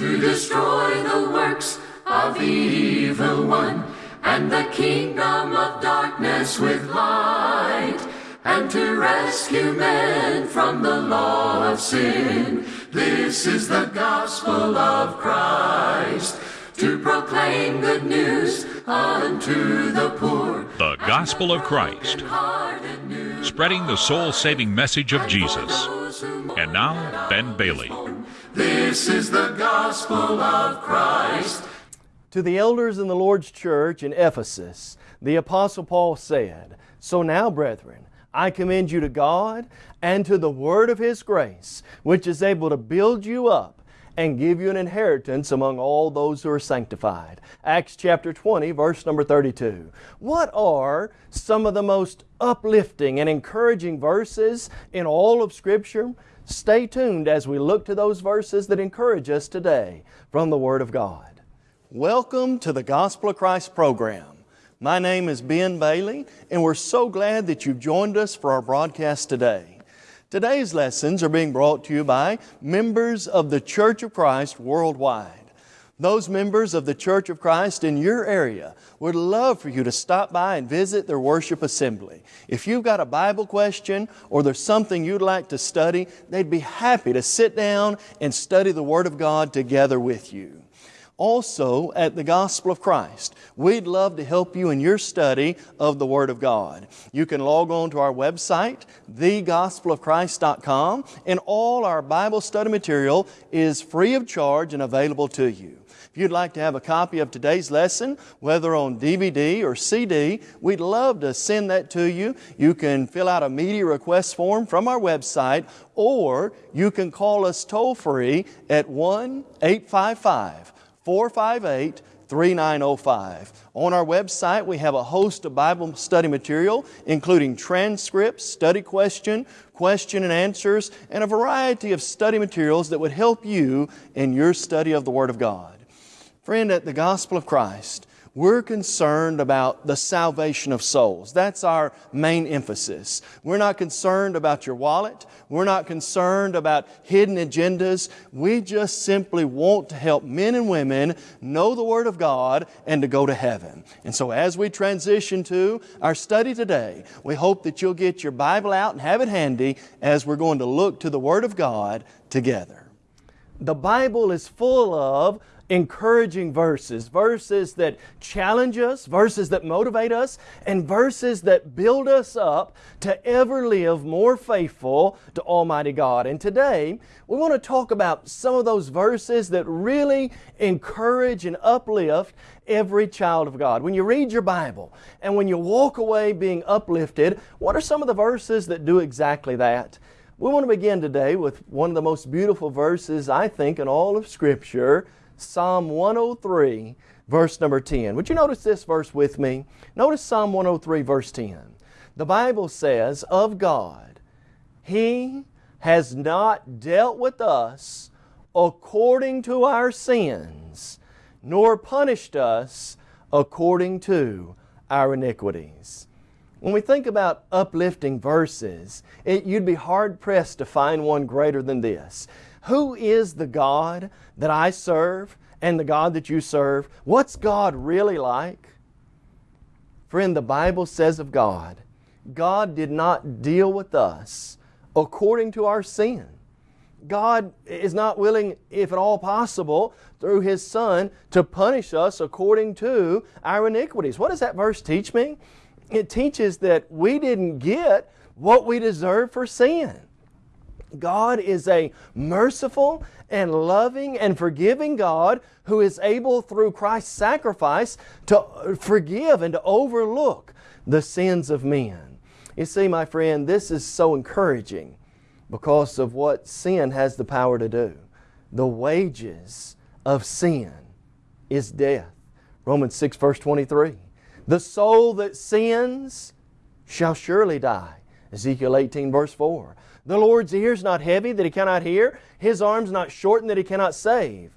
to destroy the works of the evil one and the kingdom of darkness with light and to rescue men from the law of sin. This is the gospel of Christ to proclaim good news unto the poor. The Gospel of Christ, spreading the soul saving message of Jesus. And now, Ben Bailey. This is the gospel of Christ. To the elders in the Lord's church in Ephesus, the Apostle Paul said, So now, brethren, I commend you to God and to the word of His grace, which is able to build you up and give you an inheritance among all those who are sanctified. Acts chapter 20, verse number 32. What are some of the most uplifting and encouraging verses in all of Scripture? Stay tuned as we look to those verses that encourage us today from the Word of God. Welcome to the Gospel of Christ program. My name is Ben Bailey, and we're so glad that you've joined us for our broadcast today. Today's lessons are being brought to you by members of the Church of Christ worldwide. Those members of the Church of Christ in your area would love for you to stop by and visit their worship assembly. If you've got a Bible question or there's something you'd like to study, they'd be happy to sit down and study the Word of God together with you also at the Gospel of Christ. We'd love to help you in your study of the Word of God. You can log on to our website, thegospelofchrist.com, and all our Bible study material is free of charge and available to you. If you'd like to have a copy of today's lesson, whether on DVD or CD, we'd love to send that to you. You can fill out a media request form from our website, or you can call us toll free at 1 855 458 3905. On our website, we have a host of Bible study material, including transcripts, study question, question and answers, and a variety of study materials that would help you in your study of the Word of God. Friend, at the Gospel of Christ, we're concerned about the salvation of souls. That's our main emphasis. We're not concerned about your wallet. We're not concerned about hidden agendas. We just simply want to help men and women know the Word of God and to go to heaven. And so as we transition to our study today, we hope that you'll get your Bible out and have it handy as we're going to look to the Word of God together. The Bible is full of encouraging verses, verses that challenge us, verses that motivate us, and verses that build us up to ever live more faithful to Almighty God. And today, we want to talk about some of those verses that really encourage and uplift every child of God. When you read your Bible and when you walk away being uplifted, what are some of the verses that do exactly that? We want to begin today with one of the most beautiful verses, I think, in all of Scripture Psalm 103, verse number 10. Would you notice this verse with me? Notice Psalm 103, verse 10. The Bible says, Of God, He has not dealt with us according to our sins, nor punished us according to our iniquities. When we think about uplifting verses, it, you'd be hard pressed to find one greater than this. Who is the God that I serve and the God that you serve? What's God really like? Friend, the Bible says of God, God did not deal with us according to our sin. God is not willing, if at all possible, through His Son to punish us according to our iniquities. What does that verse teach me? It teaches that we didn't get what we deserve for sin. God is a merciful and loving and forgiving God who is able through Christ's sacrifice to forgive and to overlook the sins of men. You see, my friend, this is so encouraging because of what sin has the power to do. The wages of sin is death. Romans 6 verse 23. The soul that sins shall surely die. Ezekiel 18 verse 4. The Lord's ears not heavy that He cannot hear, His arms not shortened that He cannot save.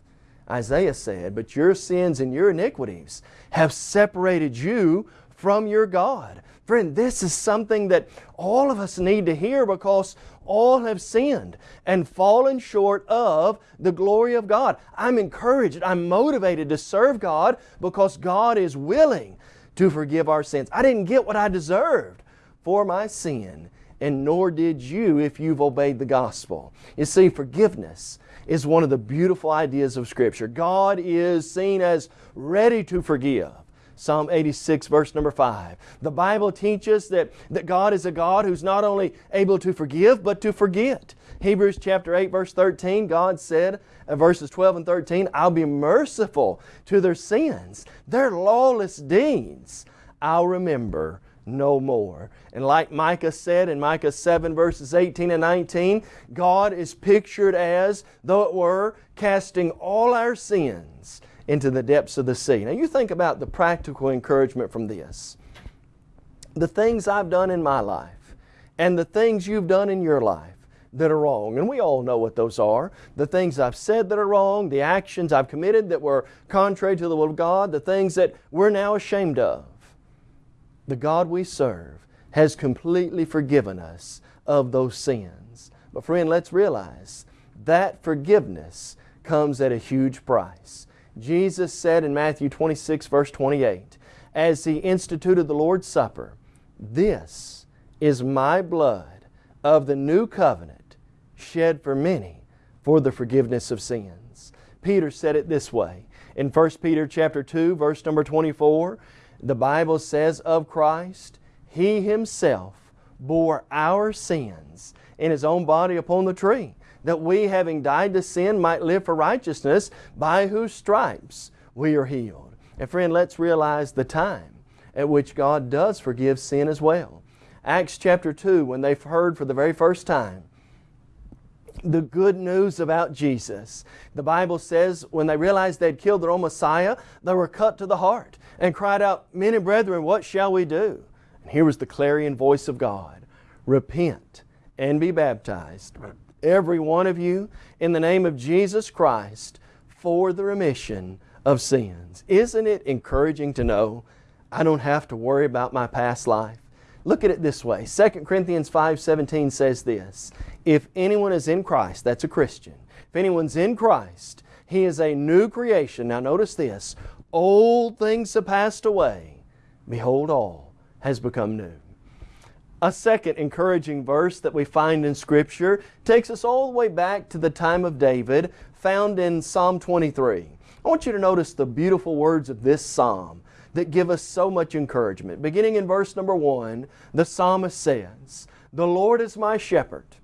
Isaiah said, But your sins and your iniquities have separated you from your God. Friend, this is something that all of us need to hear because All have sinned and fallen short of the glory of God. I'm encouraged, I'm motivated to serve God because God is willing to forgive our sins. I didn't get what I deserved for my sin, and nor did you if you've obeyed the gospel. You see, forgiveness is one of the beautiful ideas of Scripture. God is seen as ready to forgive. Psalm 86, verse number 5. The Bible teaches that, that God is a God who's not only able to forgive, but to forget. Hebrews chapter 8, verse 13, God said, uh, verses 12 and 13, I'll be merciful to their sins, their lawless deeds I'll remember no more. And like Micah said in Micah 7 verses 18 and 19, God is pictured as, though it were, casting all our sins into the depths of the sea. Now you think about the practical encouragement from this. The things I've done in my life and the things you've done in your life that are wrong. And we all know what those are. The things I've said that are wrong, the actions I've committed that were contrary to the will of God, the things that we're now ashamed of the God we serve has completely forgiven us of those sins. But friend, let's realize that forgiveness comes at a huge price. Jesus said in Matthew 26 verse 28, as He instituted the Lord's Supper, This is my blood of the new covenant shed for many for the forgiveness of sins. Peter said it this way in 1 Peter chapter 2 verse number 24, the Bible says of Christ, He Himself bore our sins in His own body upon the tree, that we, having died to sin, might live for righteousness, by whose stripes we are healed. And friend, let's realize the time at which God does forgive sin as well. Acts chapter 2, when they've heard for the very first time the good news about Jesus. The Bible says when they realized they'd killed their own Messiah, they were cut to the heart and cried out, Men and brethren, what shall we do? And here was the clarion voice of God Repent and be baptized, every one of you, in the name of Jesus Christ for the remission of sins. Isn't it encouraging to know I don't have to worry about my past life? Look at it this way 2 Corinthians 5:17 says this If anyone is in Christ, that's a Christian, if anyone's in Christ, he is a new creation. Now notice this Old things have passed away. Behold, all has become new. A second encouraging verse that we find in Scripture takes us all the way back to the time of David, found in Psalm 23. I want you to notice the beautiful words of this psalm that give us so much encouragement. Beginning in verse number one, the psalmist says, The Lord is my shepherd,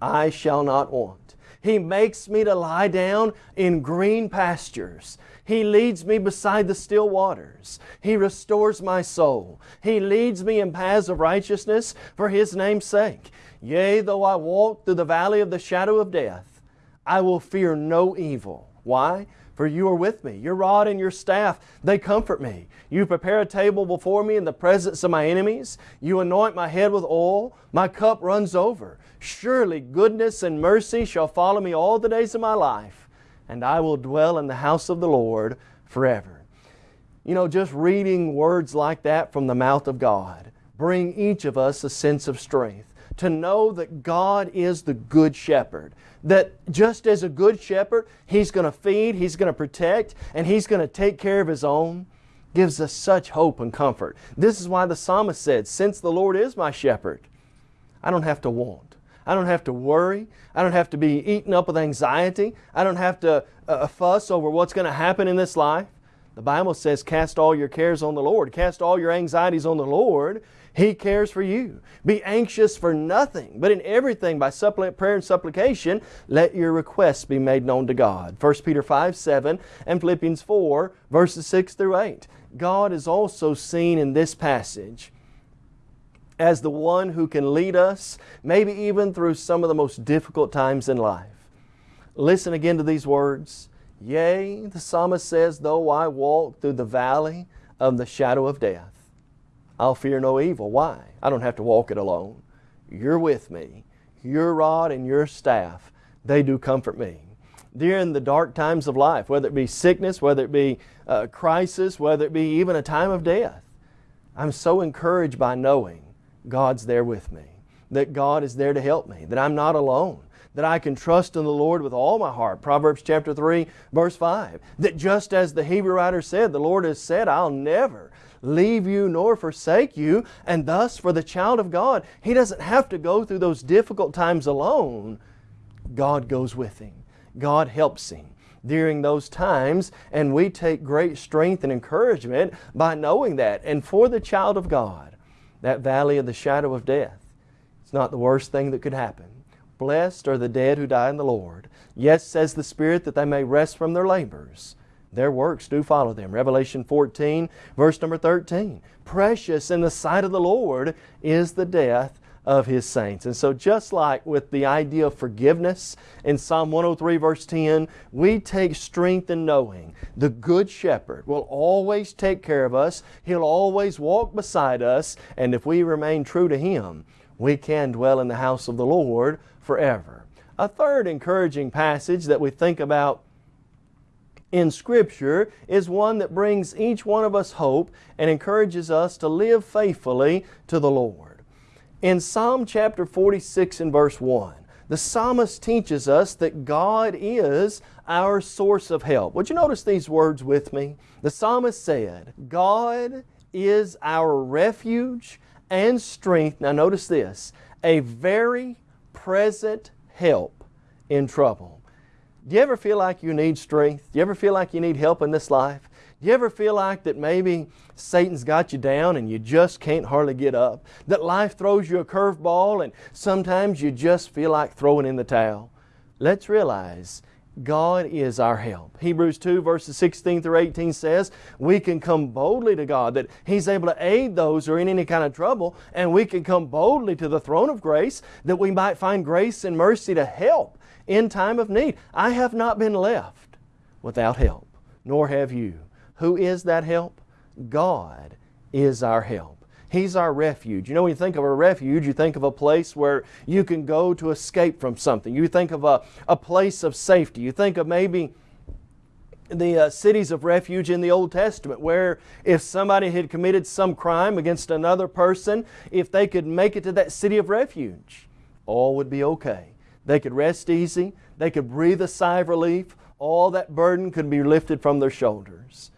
I shall not want. He makes me to lie down in green pastures. He leads me beside the still waters. He restores my soul. He leads me in paths of righteousness for His name's sake. Yea, though I walk through the valley of the shadow of death, I will fear no evil. Why? For you are with me. Your rod and your staff, they comfort me. You prepare a table before me in the presence of my enemies. You anoint my head with oil. My cup runs over. Surely goodness and mercy shall follow me all the days of my life and I will dwell in the house of the Lord forever. You know, just reading words like that from the mouth of God bring each of us a sense of strength to know that God is the good shepherd. That just as a good shepherd, He's going to feed, He's going to protect, and He's going to take care of His own, gives us such hope and comfort. This is why the psalmist said, Since the Lord is my shepherd, I don't have to want. I don't have to worry. I don't have to be eaten up with anxiety. I don't have to uh, uh fuss over what's going to happen in this life. The Bible says, Cast all your cares on the Lord. Cast all your anxieties on the Lord. He cares for you. Be anxious for nothing, but in everything by suppliant prayer and supplication, let your requests be made known to God. 1 Peter 5 7 and Philippians 4, verses 6 through 8. God is also seen in this passage as the one who can lead us, maybe even through some of the most difficult times in life. Listen again to these words. Yea, the psalmist says, though I walk through the valley of the shadow of death, I'll fear no evil. Why? I don't have to walk it alone. You're with me. Your rod and your staff, they do comfort me. During the dark times of life, whether it be sickness, whether it be a crisis, whether it be even a time of death, I'm so encouraged by knowing God's there with me. that God is there to help me, that I'm not alone, that I can trust in the Lord with all my heart. Proverbs chapter 3, verse 5. That just as the Hebrew writer said, the Lord has said, I'll never leave you nor forsake you. And thus, for the child of God, he doesn't have to go through those difficult times alone. God goes with him, God helps him during those times, and we take great strength and encouragement by knowing that. And for the child of God, that valley of the shadow of death, it's not the worst thing that could happen. Blessed are the dead who die in the Lord. Yes, says the Spirit, that they may rest from their labors. Their works do follow them. Revelation 14, verse number 13. Precious in the sight of the Lord is the death of His saints. And so just like with the idea of forgiveness in Psalm 103 verse 10, we take strength in knowing the Good Shepherd will always take care of us. He'll always walk beside us. And if we remain true to Him, we can dwell in the house of the Lord forever. A third encouraging passage that we think about in Scripture is one that brings each one of us hope and encourages us to live faithfully to the Lord. In Psalm chapter 46 and verse 1, the psalmist teaches us that God is our source of help. Would you notice these words with me? The psalmist said, God is our refuge and strength. Now notice this, a very present help in trouble. Do you ever feel like you need strength? Do you ever feel like you need help in this life? Do you ever feel like that maybe Satan's got you down and you just can't hardly get up? That life throws you a curveball and sometimes you just feel like throwing in the towel? Let's realize God is our help. Hebrews 2 verses 16 through 18 says, we can come boldly to God, that He's able to aid those who are in any kind of trouble, and we can come boldly to the throne of grace that we might find grace and mercy to help in time of need. I have not been left without help, nor have you. Who is that help? God is our help. He's our refuge. You know, when you think of a refuge, you think of a place where you can go to escape from something. You think of a, a place of safety. You think of maybe the uh, cities of refuge in the Old Testament, where if somebody had committed some crime against another person, if they could make it to that city of refuge, all would be okay. They could rest easy, they could breathe a sigh of relief, all that burden could be lifted from their shoulders.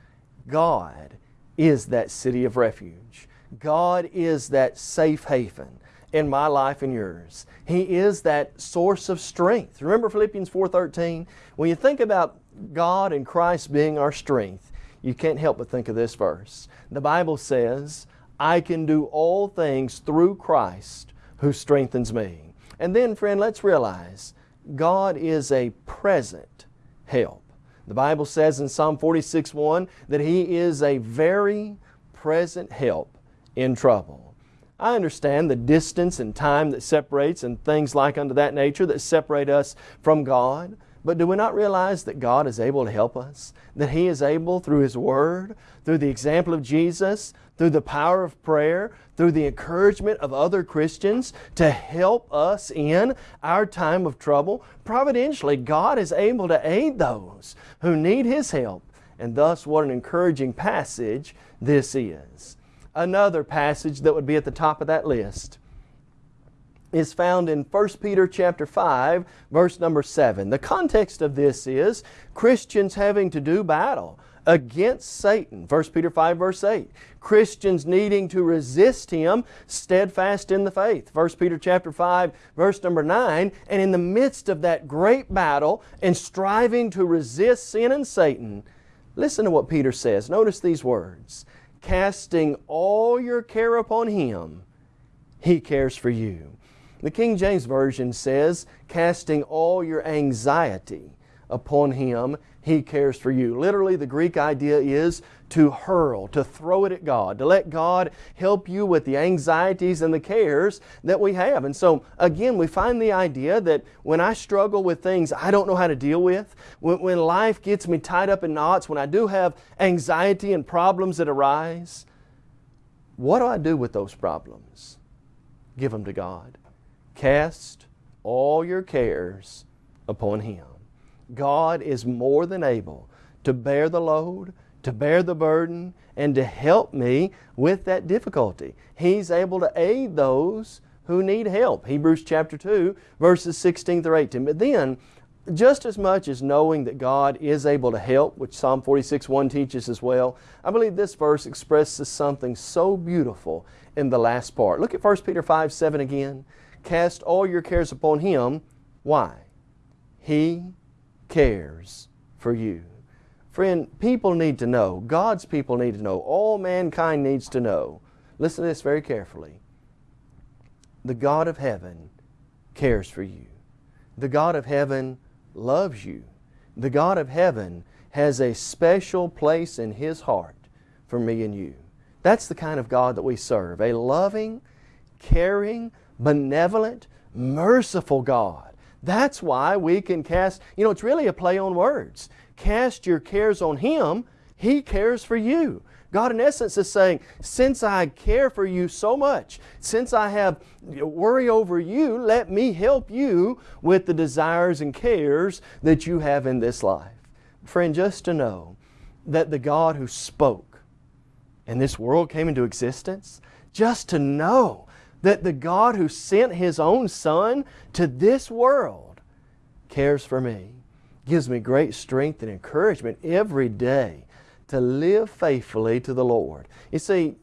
God is that city of refuge. God is that safe haven in my life and yours. He is that source of strength. Remember Philippians 4.13? When you think about God and Christ being our strength, you can't help but think of this verse. The Bible says, I can do all things through Christ who strengthens me. And then, friend, let's realize God is a present help. The Bible says in Psalm 46.1 that He is a very present help in trouble. I understand the distance and time that separates and things like unto that nature that separate us from God. But do we not realize that God is able to help us? That He is able through His Word, through the example of Jesus, through the power of prayer, through the encouragement of other Christians to help us in our time of trouble. Providentially, God is able to aid those who need His help. And thus, what an encouraging passage this is another passage that would be at the top of that list is found in 1 Peter chapter 5 verse number 7. The context of this is Christians having to do battle against Satan. 1 Peter 5 verse 8. Christians needing to resist him steadfast in the faith. 1 Peter chapter 5 verse number 9. And in the midst of that great battle and striving to resist sin and Satan, listen to what Peter says. Notice these words casting all your care upon Him, He cares for you. The King James Version says, casting all your anxiety upon Him, He cares for you. Literally, the Greek idea is to hurl, to throw it at God, to let God help you with the anxieties and the cares that we have. And so, again, we find the idea that when I struggle with things I don't know how to deal with, when, when life gets me tied up in knots, when I do have anxiety and problems that arise, what do I do with those problems? Give them to God. Cast all your cares upon Him. God is more than able to bear the load, to bear the burden, and to help me with that difficulty. He's able to aid those who need help. Hebrews chapter 2, verses 16 through 18. But then, just as much as knowing that God is able to help, which Psalm 46 1 teaches as well, I believe this verse expresses something so beautiful in the last part. Look at 1 Peter 5 7 again. Cast all your cares upon Him. Why? He cares for you. Friend, people need to know, God's people need to know, all mankind needs to know. Listen to this very carefully. The God of heaven cares for you. The God of heaven loves you. The God of heaven has a special place in His heart for me and you. That's the kind of God that we serve. A loving, caring, benevolent, merciful God. That's why we can cast, you know, it's really a play on words. Cast your cares on Him, He cares for you. God, in essence, is saying, since I care for you so much, since I have worry over you, let me help you with the desires and cares that you have in this life. Friend, just to know that the God who spoke and this world came into existence, just to know that the God who sent His own Son to this world cares for me, gives me great strength and encouragement every day to live faithfully to the Lord. You see,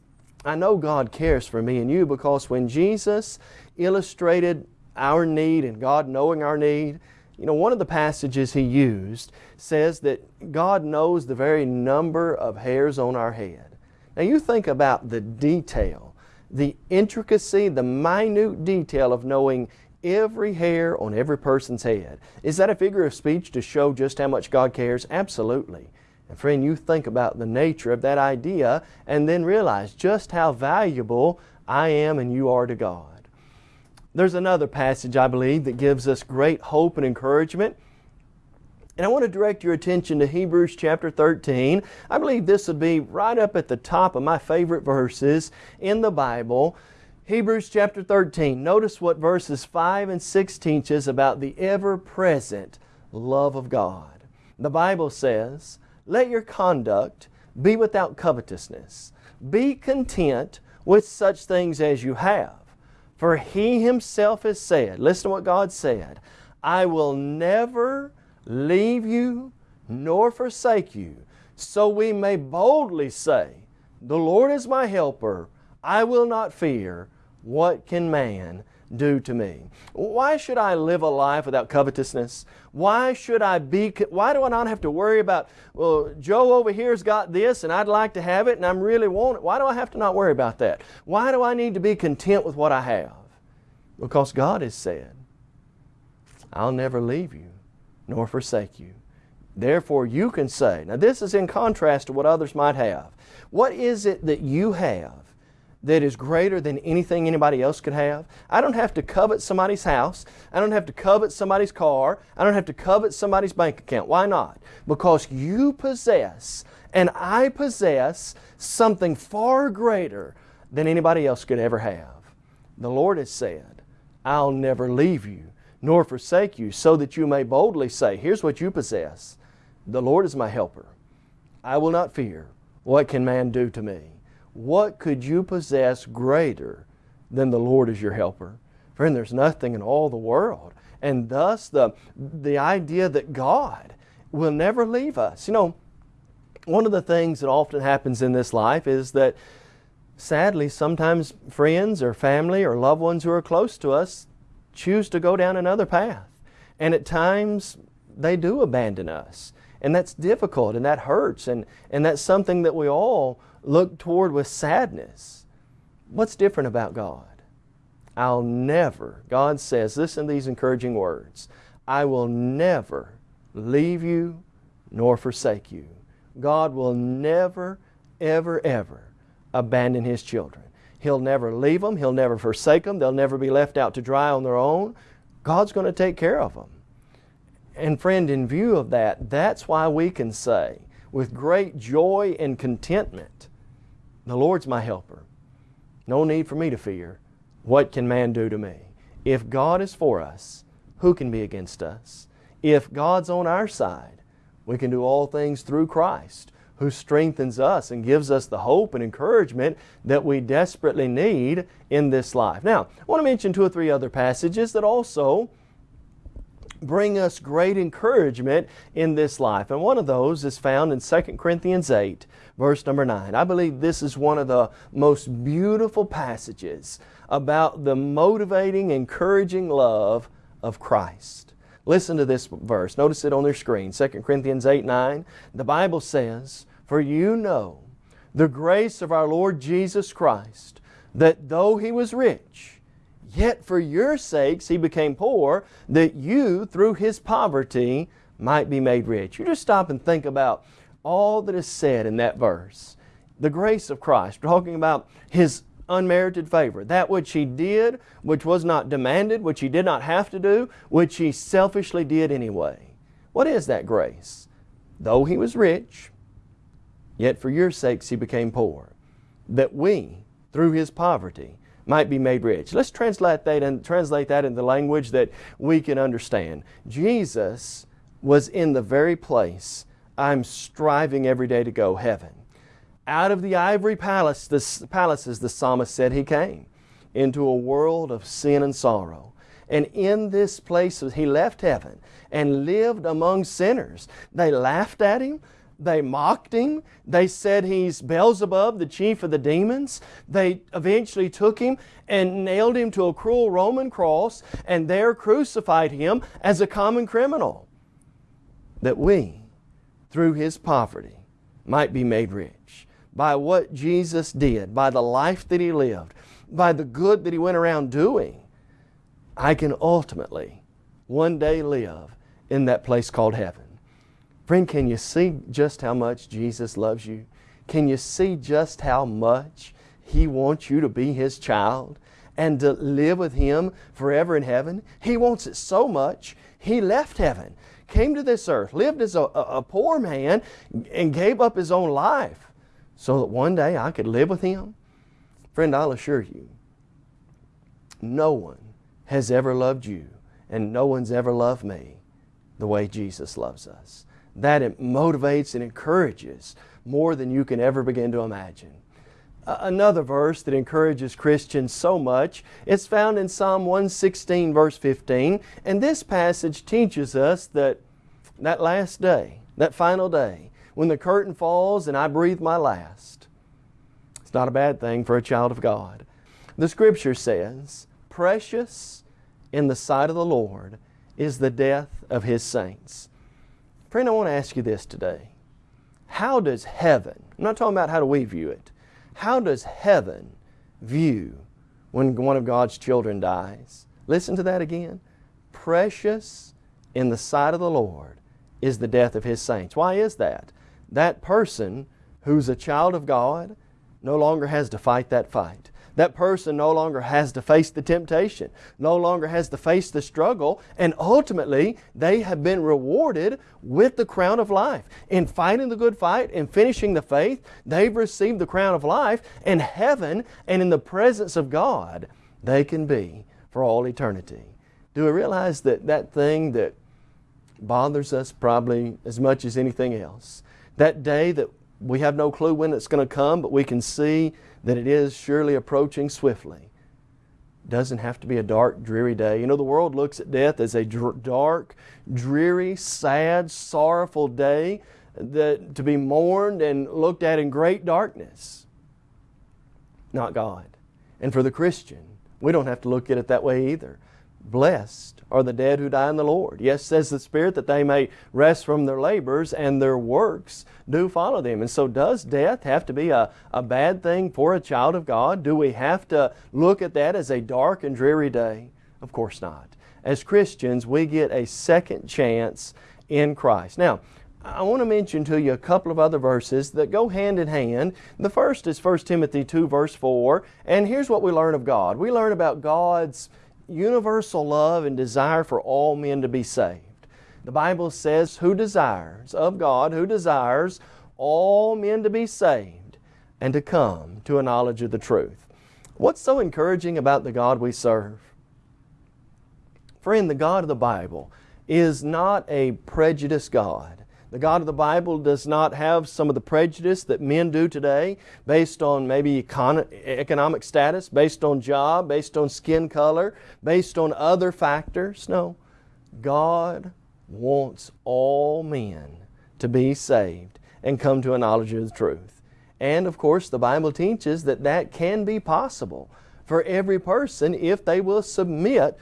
I know God cares for me and you because when Jesus illustrated our need and God knowing our need, you know, one of the passages He used says that God knows the very number of hairs on our head. Now you think about the detail, the intricacy, the minute detail of knowing every hair on every person's head. Is that a figure of speech to show just how much God cares? Absolutely. And friend, you think about the nature of that idea and then realize just how valuable I am and you are to God. There's another passage, I believe, that gives us great hope and encouragement. And I want to direct your attention to Hebrews chapter 13. I believe this would be right up at the top of my favorite verses in the Bible. Hebrews chapter 13. Notice what verses 5 and 6 teaches about the ever present love of God. The Bible says, let your conduct be without covetousness. Be content with such things as you have. For He Himself has said, listen to what God said, I will never leave you nor forsake you. So we may boldly say, The Lord is my helper. I will not fear. What can man do to me? Why should I live a life without covetousness? Why should I be, why do I not have to worry about, well, Joe over here's got this and I'd like to have it and I'm really want it. Why do I have to not worry about that? Why do I need to be content with what I have? Because God has said, I'll never leave you nor forsake you. Therefore, you can say, now this is in contrast to what others might have. What is it that you have that is greater than anything anybody else could have. I don't have to covet somebody's house. I don't have to covet somebody's car. I don't have to covet somebody's bank account. Why not? Because you possess and I possess something far greater than anybody else could ever have. The Lord has said, I'll never leave you nor forsake you, so that you may boldly say, Here's what you possess. The Lord is my helper. I will not fear. What can man do to me? what could you possess greater than the Lord is your helper? Friend, there's nothing in all the world. And thus, the, the idea that God will never leave us. You know, one of the things that often happens in this life is that sadly, sometimes friends or family or loved ones who are close to us choose to go down another path. And at times, they do abandon us. And that's difficult and that hurts. And, and that's something that we all look toward with sadness. What's different about God? I'll never, God says, listen to these encouraging words, I will never leave you nor forsake you. God will never, ever, ever abandon His children. He'll never leave them. He'll never forsake them. They'll never be left out to dry on their own. God's going to take care of them. And friend, in view of that, that's why we can say with great joy and contentment, the Lord's my helper. No need for me to fear. What can man do to me? If God is for us, who can be against us? If God's on our side, we can do all things through Christ, who strengthens us and gives us the hope and encouragement that we desperately need in this life. Now, I want to mention two or three other passages that also bring us great encouragement in this life. And one of those is found in 2 Corinthians 8, verse number 9. I believe this is one of the most beautiful passages about the motivating, encouraging love of Christ. Listen to this verse. Notice it on their screen. 2 Corinthians 8, 9. The Bible says, For you know the grace of our Lord Jesus Christ, that though He was rich, Yet for your sakes he became poor, that you, through his poverty, might be made rich. You just stop and think about all that is said in that verse. The grace of Christ, talking about his unmerited favor, that which he did, which was not demanded, which he did not have to do, which he selfishly did anyway. What is that grace? Though he was rich, yet for your sakes he became poor, that we, through his poverty, might be made rich. Let's translate that and translate that into language that we can understand. Jesus was in the very place I'm striving every day to go, heaven. Out of the ivory palace, the palaces, the psalmist said he came into a world of sin and sorrow. And in this place, he left heaven and lived among sinners. They laughed at him. They mocked him. They said he's Beelzebub, the chief of the demons. They eventually took him and nailed him to a cruel Roman cross and there crucified him as a common criminal. That we, through his poverty, might be made rich. By what Jesus did, by the life that he lived, by the good that he went around doing, I can ultimately one day live in that place called heaven. Friend, can you see just how much Jesus loves you? Can you see just how much He wants you to be His child and to live with Him forever in heaven? He wants it so much, He left heaven, came to this earth, lived as a, a poor man, and gave up His own life so that one day I could live with Him. Friend, I'll assure you, no one has ever loved you and no one's ever loved me the way Jesus loves us that it motivates and encourages more than you can ever begin to imagine. Another verse that encourages Christians so much is found in Psalm 116 verse 15 and this passage teaches us that that last day, that final day, when the curtain falls and I breathe my last, it's not a bad thing for a child of God. The Scripture says, Precious in the sight of the Lord is the death of His saints. Friend, I want to ask you this today. How does heaven, I'm not talking about how do we view it, how does heaven view when one of God's children dies? Listen to that again. Precious in the sight of the Lord is the death of His saints. Why is that? That person who's a child of God no longer has to fight that fight that person no longer has to face the temptation, no longer has to face the struggle, and ultimately they have been rewarded with the crown of life. In fighting the good fight and finishing the faith, they've received the crown of life, in heaven and in the presence of God, they can be for all eternity. Do we realize that that thing that bothers us probably as much as anything else, that day that we have no clue when it's going to come, but we can see that it is surely approaching swiftly. Doesn't have to be a dark, dreary day. You know, the world looks at death as a dr- dark, dreary, sad, sorrowful day that, to be mourned and looked at in great darkness. Not God. And for the Christian, we don't have to look at it that way either. Blessed are the dead who die in the Lord. Yes, says the Spirit, that they may rest from their labors and their works do follow them. And so does death have to be a, a bad thing for a child of God? Do we have to look at that as a dark and dreary day? Of course not. As Christians, we get a second chance in Christ. Now, I want to mention to you a couple of other verses that go hand in hand. The first is 1 Timothy 2 verse 4, and here's what we learn of God. We learn about God's universal love and desire for all men to be saved. The Bible says, Who desires, of God, who desires all men to be saved and to come to a knowledge of the truth. What's so encouraging about the God we serve? Friend, the God of the Bible is not a prejudiced God The God of the Bible does not have some of the prejudice that men do today based on maybe econ- economic status, based on job, based on skin color, based on other factors. No. God wants all men to be saved and come to a knowledge of the truth. And of course, the Bible teaches that that can be possible for every person if they will submit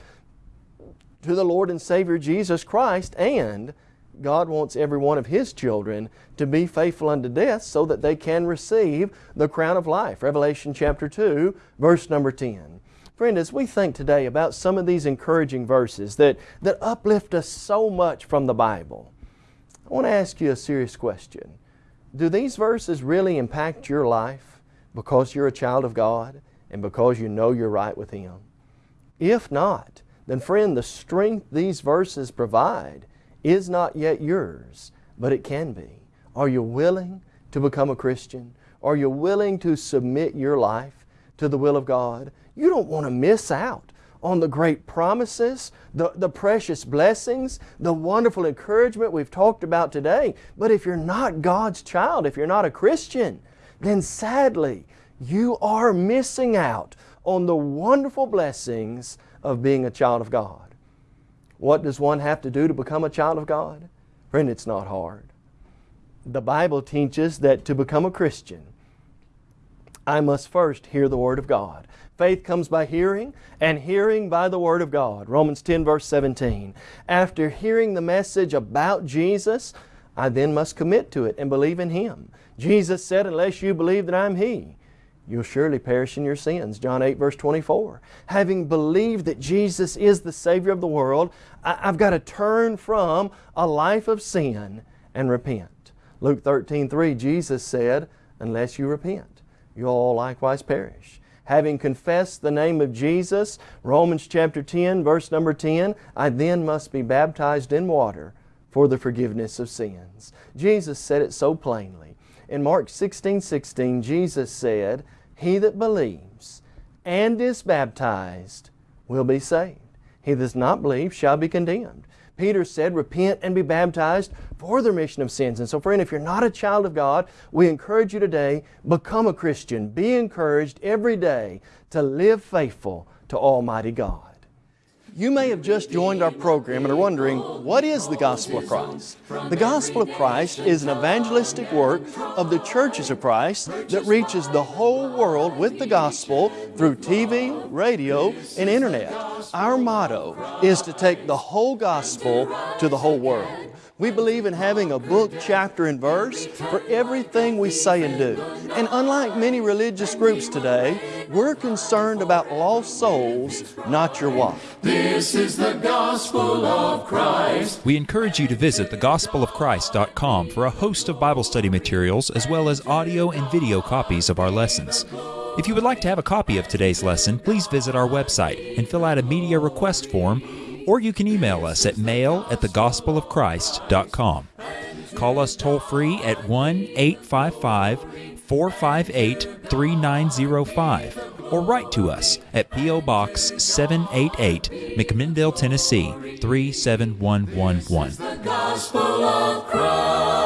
to the Lord and Savior Jesus Christ and God wants every one of His children to be faithful unto death so that they can receive the crown of life. Revelation chapter 2, verse number 10. Friend, as we think today about some of these encouraging verses that, that uplift us so much from the Bible, I want to ask you a serious question. Do these verses really impact your life because you're a child of God and because you know you're right with Him? If not, then friend, the strength these verses provide is not yet yours, but it can be. Are you willing to become a Christian? Are you willing to submit your life to the will of God? You don't want to miss out on the great promises, the, the precious blessings, the wonderful encouragement we've talked about today. But if you're not God's child, if you're not a Christian, then sadly, you are missing out on the wonderful blessings of being a child of God. What does one have to do to become a child of God? Friend, it's not hard. The Bible teaches that to become a Christian, I must first hear the Word of God. Faith comes by hearing, and hearing by the Word of God. Romans 10, verse 17. After hearing the message about Jesus, I then must commit to it and believe in Him. Jesus said, Unless you believe that I'm He, you'll surely perish in your sins. John 8, verse 24. Having believed that Jesus is the Savior of the world, I, have got to turn from a life of sin and repent. Luke 13, 3, Jesus said, Unless you repent, you'll all likewise perish. Having confessed the name of Jesus, Romans chapter 10, verse number 10, I then must be baptized in water for the forgiveness of sins. Jesus said it so plainly. In Mark 16, 16, Jesus said, He that believes and is baptized will be saved. He that does not believe shall be condemned. Peter said, repent and be baptized for the remission of sins. And so, friend, if you're not a child of God, we encourage you today, become a Christian. Be encouraged every day to live faithful to Almighty God. You may have just joined our program and are wondering, what is the Gospel of Christ? The Gospel of Christ is an evangelistic work of the churches of Christ that reaches the whole world with the Gospel through TV, radio, and Internet. Our motto is to take the whole Gospel to the whole world. We believe in having a book, chapter, and verse for everything we say and do. And unlike many religious groups today, we're concerned about lost souls, not your wife. This is the gospel of Christ. We encourage you to visit thegospelofchrist.com for a host of Bible study materials as well as audio and video copies of our lessons. If you would like to have a copy of today's lesson, please visit our website and fill out a media request form or you can email us at mail at thegospelofchrist.com. Call us toll free at 1 855 458 3905 or write to us at P.O. Box 788, McMinnville, Tennessee 37111.